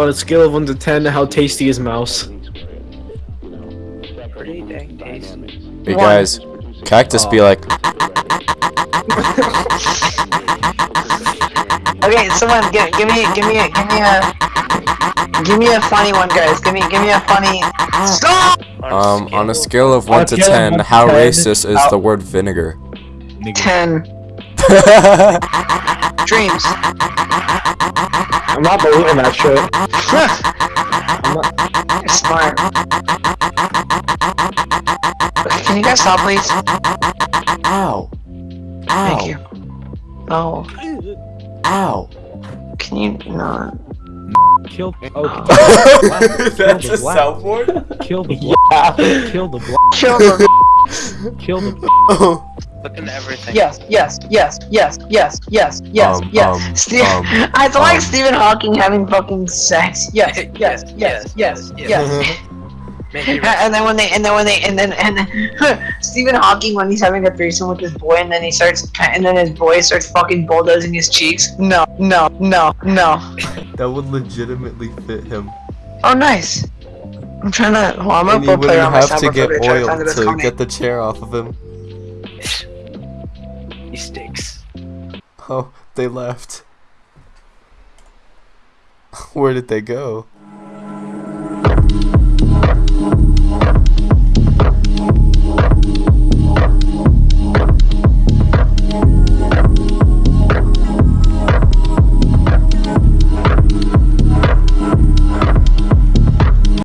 on a scale of 1 to 10, how tasty is mouse? Pretty dang tasty. Hey One. guys, cactus be like, Okay, someone give, give me give me a give me a give me a funny one, guys. Give me give me a funny. Stop. um, on a scale of 1 to 10, how racist is the word vinegar? Ten dreams. I'm not believing that shit. I'm not- You're smart. Okay, can you guys stop, please? Ow. Thank you. No. Ow. Can you not? Kill. Okay. That's the oh. a black. soundboard? Kill the black. Kill the black. Kill the. Kill the. Look into everything. yes, yes, yes, yes, yes, yes, yes, Um, yes. um, Steve, um, I feel like um. Stephen Hawking having fucking sex. Yes, yes, yes, yes, yes, yes. Make me And then when they, and then when they, and then, and then, Stephen Hawking when he's having a threesome with his boy, and then he starts, and then his boy starts fucking bulldozing his cheeks. No, no, no, no. That would legitimately fit him. Oh, nice. I'm trying to. Well, I'm And gonna you go play wouldn't around my have to soundboard get for a bit, try to oil find the best to get the chair off of him. Oh, they left. Where did they go?